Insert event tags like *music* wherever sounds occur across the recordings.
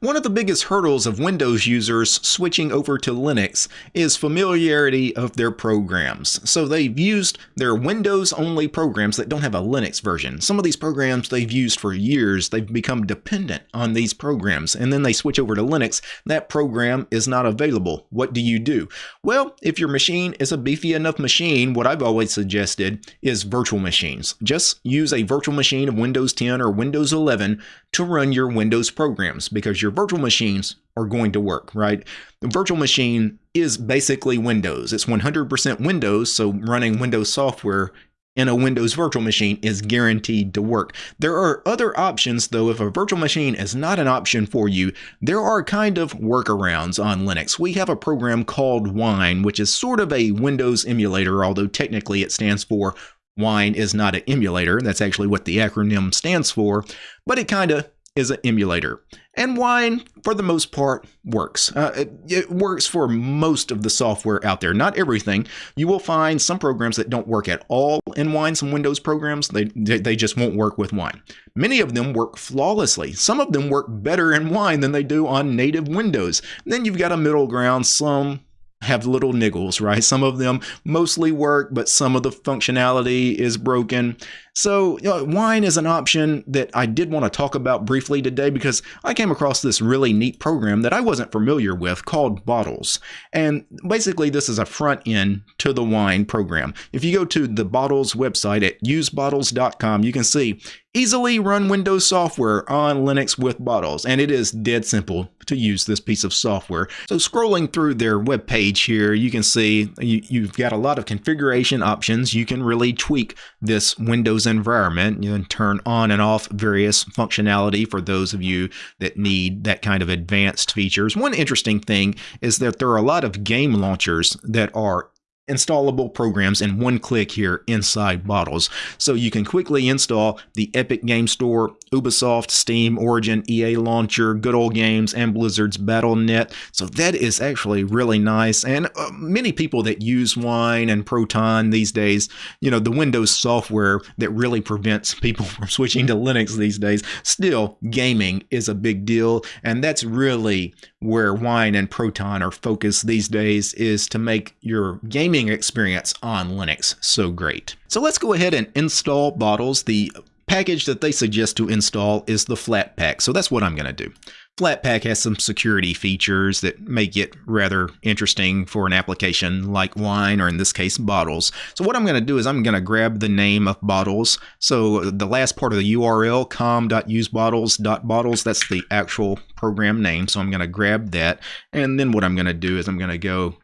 One of the biggest hurdles of Windows users switching over to Linux is familiarity of their programs. So they've used their Windows only programs that don't have a Linux version. Some of these programs they've used for years, they've become dependent on these programs, and then they switch over to Linux. That program is not available. What do you do? Well, if your machine is a beefy enough machine, what I've always suggested is virtual machines. Just use a virtual machine of Windows 10 or Windows 11 to run your Windows programs because your virtual machines are going to work, right? The virtual machine is basically Windows. It's 100% Windows, so running Windows software in a Windows virtual machine is guaranteed to work. There are other options though. If a virtual machine is not an option for you, there are kind of workarounds on Linux. We have a program called Wine, which is sort of a Windows emulator, although technically it stands for Wine is not an emulator. That's actually what the acronym stands for, but it kind of is an emulator. And Wine, for the most part, works. Uh, it, it, works for most of the software out there. Not everything. You will find some programs that don't work at all in Wine, some Windows programs. They, they just won't work with Wine. Many of them work flawlessly. Some of them work better in Wine than they do on native Windows. then you've got a middle ground. Some have little niggles, right? Some of them mostly work, but some of the functionality is broken. So, you know, wine is an option that I did want to talk about briefly today because I came across this really neat program that I wasn't familiar with called Bottles. And basically, this is a front end to the wine program. If you go to the Bottles website at usebottles.com, you can see easily run Windows software on Linux with Bottles. And it is dead simple to use this piece of software. So scrolling through their web page here, you can see you, have got a lot of configuration options. You can really tweak this Windows Windows environment. You can turn on and off various functionality for those of you that need that kind of advanced features. One interesting thing is that there are a lot of game launchers that are installable programs in one click here inside Bottles. So you can quickly install the Epic Game Store, Ubisoft, Steam, Origin, EA Launcher, Good Old Games, and Blizzard's Battle.net. So that is actually really nice. And uh, many people that use Wine and Proton these days, you know, the Windows software that really prevents people *laughs* from switching to Linux these days, still gaming is a big deal. And that's really where Wine and Proton are focused these days is to make your gaming experience on Linux so great. So let's go ahead and install Bottles. The package that they suggest to install is the Flatpak. So that's what I'm going to do. Flatpak has some security features that make it rather interesting for an application like wine or in this case bottles. So what I'm going to do is I'm going to grab the name of bottles. So the last part of the URL com.usebottles.bottles that's the actual program name. So I'm going to grab that and then what I'm going to do is I'm going to go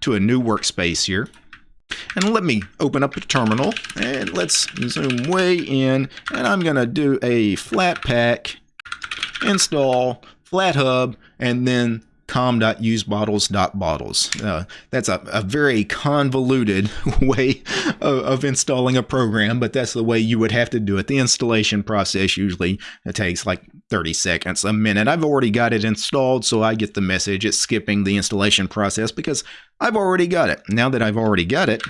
to a new workspace here. And let me open up a terminal and let's zoom way in and I'm going to do a Flatpak install FlatHub and then com.usebottles.bottles. Uh, that's a, a, very convoluted *laughs* way of, of, installing a program, but that's the way you would have to do it. The installation process usually takes like 30 seconds, a minute. I've already got it installed, so I get the message. It's skipping the installation process because I've already got it. Now that I've already got it,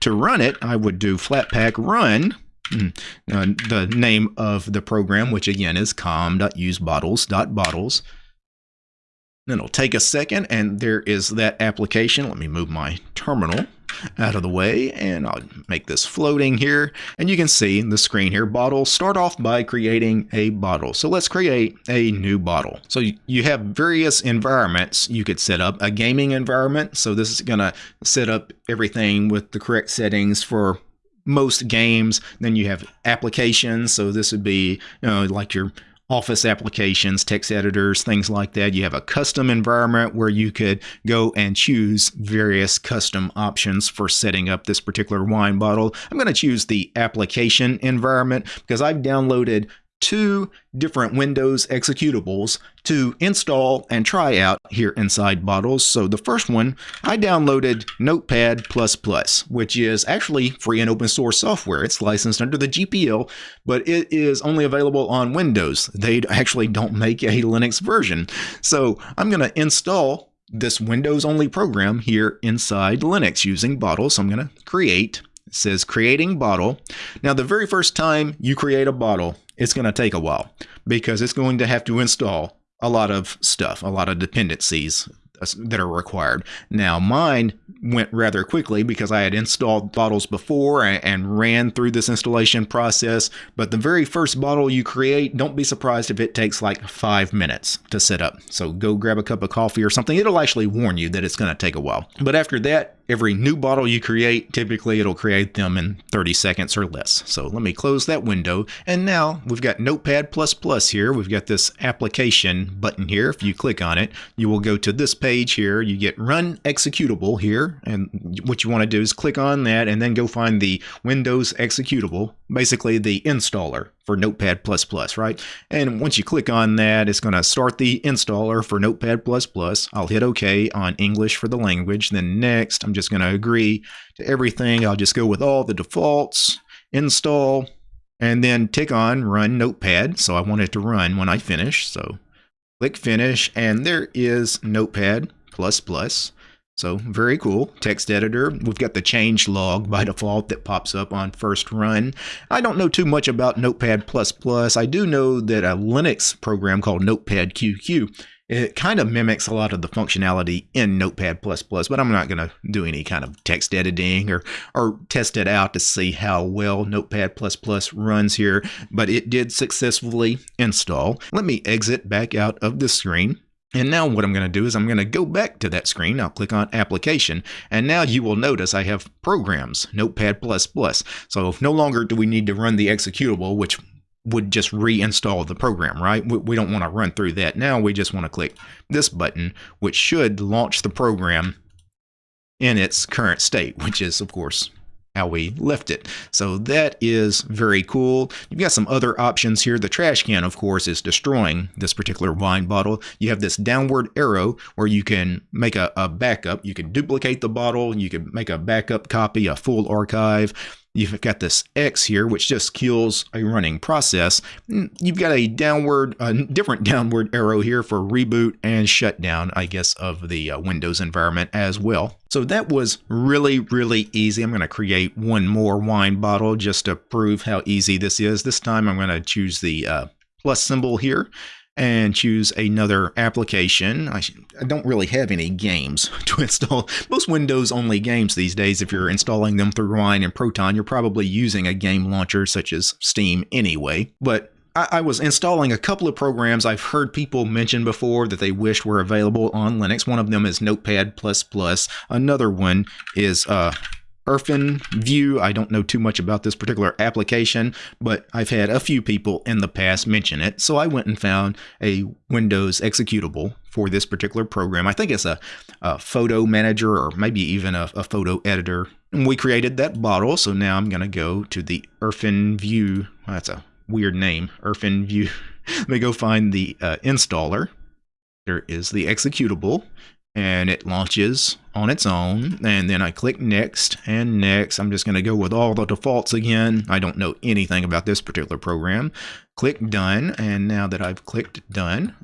to run it, I would do Flatpak run. Hmm, uh, the name of the program, which again is com.usebottles.bottles. Then it'll take a second, and there is that application. Let me move my terminal out of the way, and I'll make this floating here. And you can see in the screen here, bottle. Start off by creating a bottle. So let's create a new bottle. So you have various environments you could set up. A gaming environment, so this is going to set up everything with the correct settings for most games. Then you have applications, so this would be you know like your office applications, text editors, things like that. You have a custom environment where you could go and choose various custom options for setting up this particular wine bottle. I'm going to choose the application environment because I've downloaded two different Windows executables to install and try out here inside Bottles. So the first one, I downloaded Notepad++, which is actually free and open source software. It's licensed under the GPL, but it is only available on Windows. They actually don't make a Linux version. So I'm going to install this Windows only program here inside Linux using Bottles. So I'm going to create it says creating bottle. Now, the very first time you create a bottle, it's going to take a while because it's going to have to install a lot of stuff, a lot of dependencies that are required. Now, mine went rather quickly because I had installed bottles before and, ran through this installation process. But the very first bottle you create, don't be surprised if it takes like five minutes to set up. So go grab a cup of coffee or something. It'll actually warn you that it's going to take a while. But after that, every new bottle you create, typically it'll create them in 30 seconds or less. So let me close that window. And now we've got Notepad++ here. We've got this application button here. If you click on it, you will go to this page here. You get Run Executable here. And what you want to do is click on that and then go find the Windows executable, basically the installer for Notepad++, right? And once you click on that, it's going to start the installer for Notepad++. I'll hit OK on English for the language. Then next, I'm just going to agree to everything. I'll just go with all the defaults, install, and then tick on Run Notepad. So I want it to run when I finish. So click Finish, and there is Notepad++. So very cool. Text editor. We've got the change log by default that pops up on first run. I don't know too much about Notepad++. I do know that a Linux program called Notepadqq it kind of mimics a lot of the functionality in Notepad++, but I'm not going to do any kind of text editing or, or test it out to see how well Notepad++ runs here, but it did successfully install. Let me exit back out of the screen. And now what I'm going to do is I'm going to go back to that screen. I'll click on application. And now you will notice I have programs, Notepad++. So no longer do we need to run the executable, which would just reinstall the program, right? We don't want to run through that. Now we just want to click this button, which should launch the program in its current state, which is, of course, how we left it. So that is very cool. You've got some other options here. The trash can, of course, is destroying this particular wine bottle. You have this downward arrow where you can make a, a backup. You can duplicate the bottle. You can make a backup copy, a full archive. You've got this X here, which just kills a running process. Mm, you've got a downward, a different downward arrow here for reboot and shutdown, I guess, of the uh, Windows environment as well. So that was really, really easy. I'm going to create one more wine bottle just to prove how easy this is. This time I'm going to choose the uh, plus symbol here and choose another application. I, I, don't really have any games *laughs* to install. Most Windows only games these days, if you're installing them through Wine and Proton, you're probably using a game launcher such as Steam anyway. But I, I was installing a couple of programs I've heard people mention before that they wished were available on Linux. One of them is Notepad++. Another one is uh, View. I don't know too much about this particular application, but I've had a few people in the past mention it. So I went and found a Windows executable for this particular program. I think it's a, a photo manager or maybe even a, a, photo editor. And we created that bottle. So now I'm going to go to the View. Well, that's a weird name, View. *laughs* Let me go find the uh, installer. There is the executable and it launches on its own. And then I click next and next. I'm just going to go with all the defaults again. I don't know anything about this particular program. Click done. And now that I've clicked done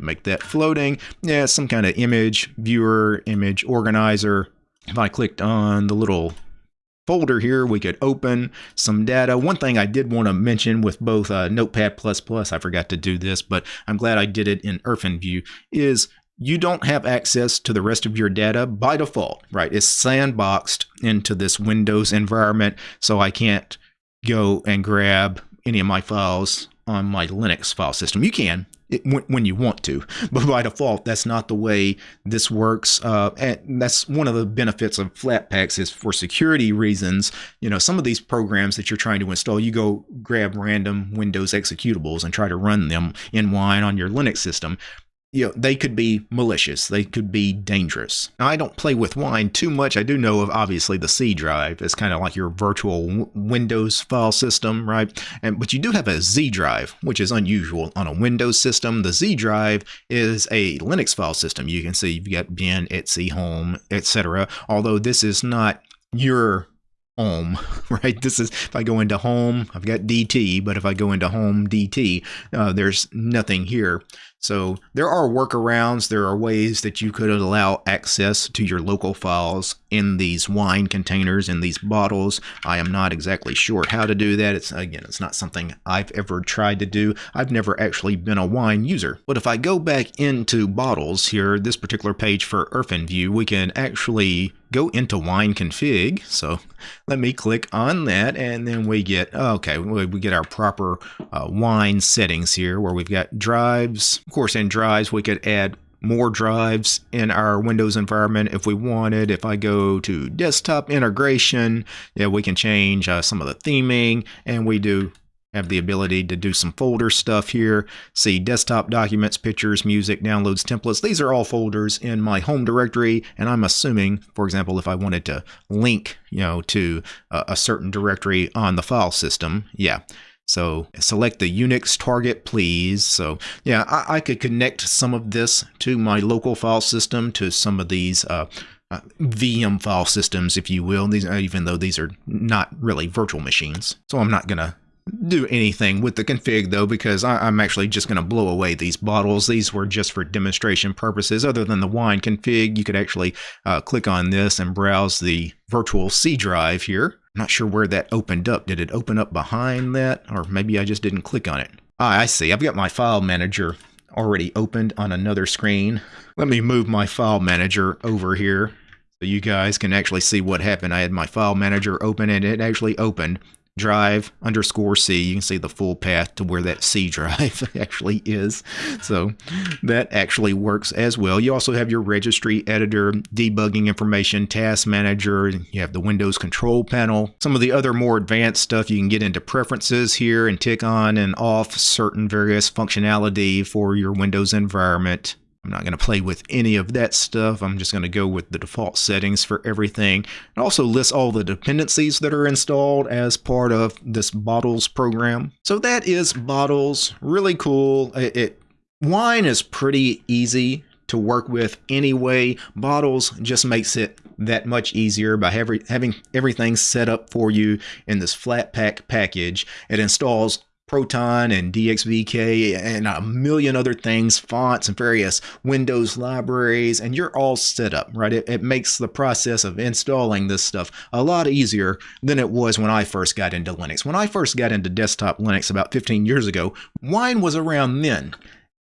make that floating. Yeah some kind of image viewer image organizer. If I clicked on the little folder here we could open some data. One thing I did want to mention with both uh, notepad++ I forgot to do this but I'm glad I did it in View is you don't have access to the rest of your data by default, right? It's sandboxed into this Windows environment, so I can't go and grab any of my files on my Linux file system. You can it, when, when, you want to, *laughs* but by default, that's not the way this works. Uh, and that's one of the benefits of Flatpaks is for security reasons. You know, some of these programs that you're trying to install, you go grab random Windows executables and try to run them in Wine on your Linux system you know, they could be malicious. They could be dangerous. Now, I don't play with wine too much. I do know of obviously the C drive. It's kind of like your virtual Windows file system, right? And but you do have a Z drive, which is unusual on a Windows system. The Z drive is a Linux file system. You can see you've got bin, etc, home, etc. Although this is not your home, *laughs* right? This is, if I go into home, I've got DT, but if I go into home DT, uh, there's nothing here. So there are workarounds. There are ways that you could allow access to your local files in these wine containers, in these bottles. I am not exactly sure how to do that. It's again, it's not something I've ever tried to do. I've never actually been a wine user. But if I go back into bottles here, this particular page for View, we can actually go into wine config. So let me click on that and then we get, okay, we get our proper uh, wine settings here where we've got drives. Of course, in drives, we could add more drives in our Windows environment if we wanted. If I go to desktop integration, yeah, we can change uh, some of the theming and we do have the ability to do some folder stuff here. See desktop documents, pictures, music, downloads, templates. These are all folders in my home directory. And I'm assuming, for example, if I wanted to link, you know, to a, a certain directory on the file system, yeah. So select the Unix target, please. So yeah, I, I could connect some of this to my local file system, to some of these uh, uh, VM file systems, if you will. These, even though these are not really virtual machines. So I'm not going to do anything with the config though because I, am actually just going to blow away these bottles. These were just for demonstration purposes. Other than the wine config, you could actually uh, click on this and browse the virtual C drive here. Not sure where that opened up. Did it open up behind that or maybe I just didn't click on it? Ah, I see. I've got my file manager already opened on another screen. Let me move my file manager over here so you guys can actually see what happened. I had my file manager open and it actually opened drive underscore C. You can see the full path to where that C *laughs* drive actually is. So that actually works as well. You also have your registry editor, debugging information, task manager. You have the Windows control panel. Some of the other more advanced stuff, you can get into preferences here and tick on and off certain various functionality for your Windows environment. I'm not going to play with any of that stuff. I'm just going to go with the default settings for everything. It also lists all the dependencies that are installed as part of this Bottles program. So that is Bottles. Really cool. It, it Wine is pretty easy to work with anyway. Bottles just makes it that much easier by having everything set up for you in this Flatpak package. It installs Proton and DXVK and a million other things, fonts and various Windows libraries, and you're all set up, right? It, it, makes the process of installing this stuff a lot easier than it was when I first got into Linux. When I first got into desktop Linux about 15 years ago, Wine was around then.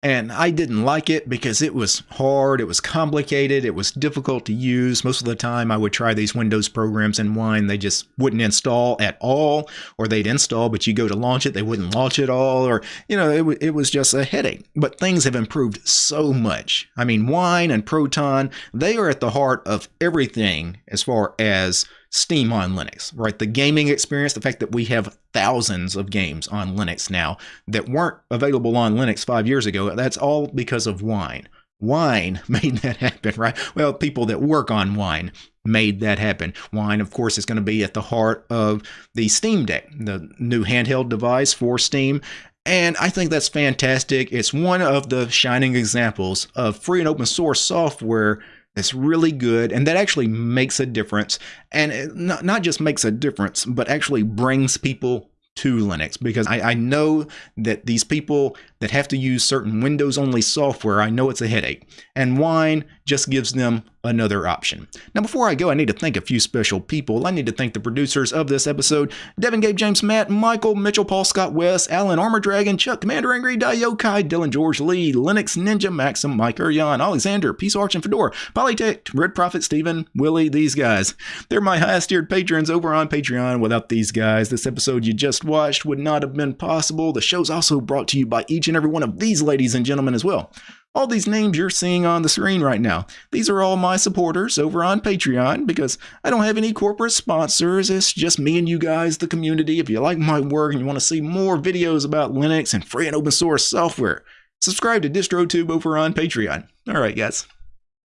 And I didn't like it because it was hard, it was complicated, it was difficult to use. Most of the time I would try these Windows programs in Wine, they just wouldn't install at all, or they'd install, but you go to launch it, they wouldn't launch at all, or, you know, it, it was just a headache. But things have improved so much. I mean, Wine and Proton, they are at the heart of everything as far as Steam on Linux, right? The gaming experience, the fact that we have thousands of games on Linux now that weren't available on Linux five years ago, that's all because of Wine. Wine *laughs* made that happen, right? Well, people that work on Wine made that happen. Wine, of course, is going to be at the heart of the Steam Deck, the new handheld device for Steam. And I think that's fantastic. It's one of the shining examples of free and open source software that's really good and that actually makes a difference. And not, not just makes a difference, but actually brings people to Linux because I, I, know that these people that have to use certain Windows only software, I know it's a headache. And Wine just gives them another option. Now, before I go, I need to thank a few special people. I need to thank the producers of this episode Devin, Gabe, James, Matt, Michael, Mitchell, Paul, Scott, West, Alan, Armor Dragon, Chuck, Commander Angry, Dayokai, Dylan, George, Lee, Linux, Ninja, Maxim, Mike, Urian, Alexander, Peace Arch, and Fedora, Polytech, Red Prophet, Steven, Willie, these guys. They're my highest tiered patrons over on Patreon. Without these guys, this episode you just watched would not have been possible. The show's also brought to you by each and every one of these ladies and gentlemen as well. All these names you're seeing on the screen right now, these are all my supporters over on Patreon because I don't have any corporate sponsors. It's just me and you guys, the community. If you like my work and you want to see more videos about Linux and free and open source software, subscribe to DistroTube over on Patreon. All right, guys.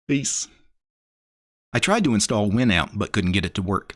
Peace. I tried to install Winout but couldn't get it to work.